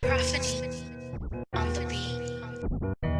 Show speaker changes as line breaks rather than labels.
Prophany on the beat.